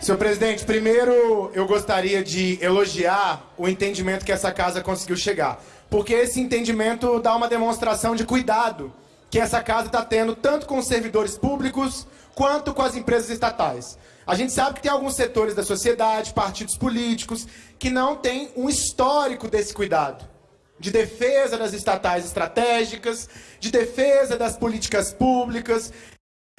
Senhor presidente, primeiro eu gostaria de elogiar o entendimento que essa casa conseguiu chegar. Porque esse entendimento dá uma demonstração de cuidado que essa casa está tendo tanto com os servidores públicos quanto com as empresas estatais. A gente sabe que tem alguns setores da sociedade, partidos políticos, que não têm um histórico desse cuidado. De defesa das estatais estratégicas, de defesa das políticas públicas,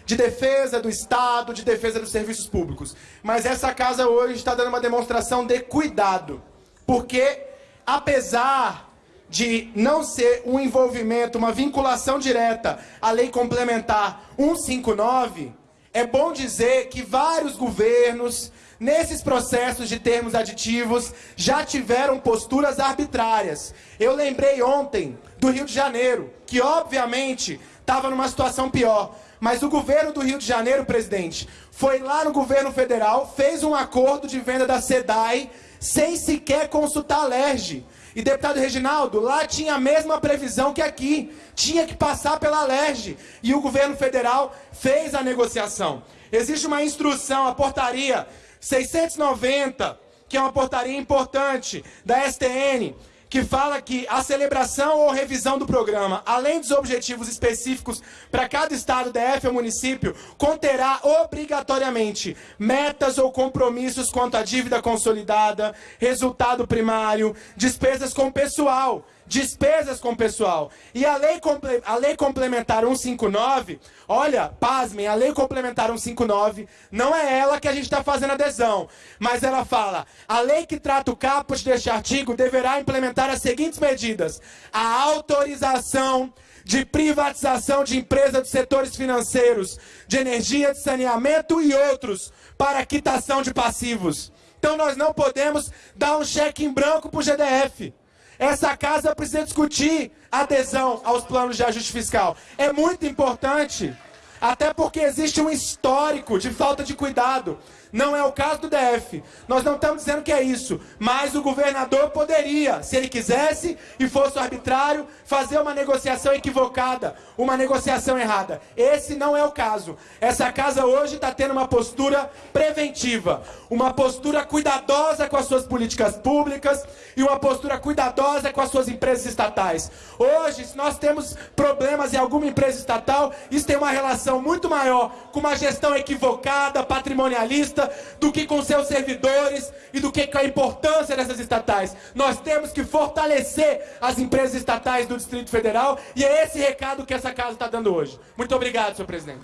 de defesa do Estado, de defesa dos serviços públicos. Mas essa casa hoje está dando uma demonstração de cuidado. Porque, apesar de não ser um envolvimento, uma vinculação direta à lei complementar 159, é bom dizer que vários governos, nesses processos de termos aditivos, já tiveram posturas arbitrárias. Eu lembrei ontem do Rio de Janeiro, que obviamente estava numa situação pior. Mas o governo do Rio de Janeiro, presidente, foi lá no governo federal, fez um acordo de venda da SEDAI sem sequer consultar a LERJ. E, deputado Reginaldo, lá tinha a mesma previsão que aqui. Tinha que passar pela LERJ. E o governo federal fez a negociação. Existe uma instrução, a portaria 690, que é uma portaria importante da STN, que fala que a celebração ou revisão do programa, além dos objetivos específicos para cada estado, DF ou município, conterá obrigatoriamente metas ou compromissos quanto à dívida consolidada, resultado primário, despesas com pessoal, despesas com pessoal. E a lei, a lei complementar 159, olha, pasmem, a lei complementar 159 não é ela que a gente está fazendo adesão, mas ela fala, a lei que trata o caput deste artigo deverá implementar as seguintes medidas. A autorização de privatização de empresas dos setores financeiros, de energia, de saneamento e outros, para quitação de passivos. Então nós não podemos dar um cheque em branco para o GDF. Essa casa precisa discutir adesão aos planos de ajuste fiscal. É muito importante, até porque existe um histórico de falta de cuidado. Não é o caso do DF. Nós não estamos dizendo que é isso. Mas o governador poderia, se ele quisesse e fosse arbitrário, fazer uma negociação equivocada, uma negociação errada. Esse não é o caso. Essa casa hoje está tendo uma postura preventiva, uma postura cuidadosa com as suas políticas públicas e uma postura cuidadosa com as suas empresas estatais. Hoje, se nós temos problemas em alguma empresa estatal, isso tem uma relação muito maior com uma gestão equivocada, patrimonialista, do que com seus servidores e do que com a importância dessas estatais. Nós temos que fortalecer as empresas estatais do Distrito Federal e é esse recado que essa casa está dando hoje. Muito obrigado, senhor presidente.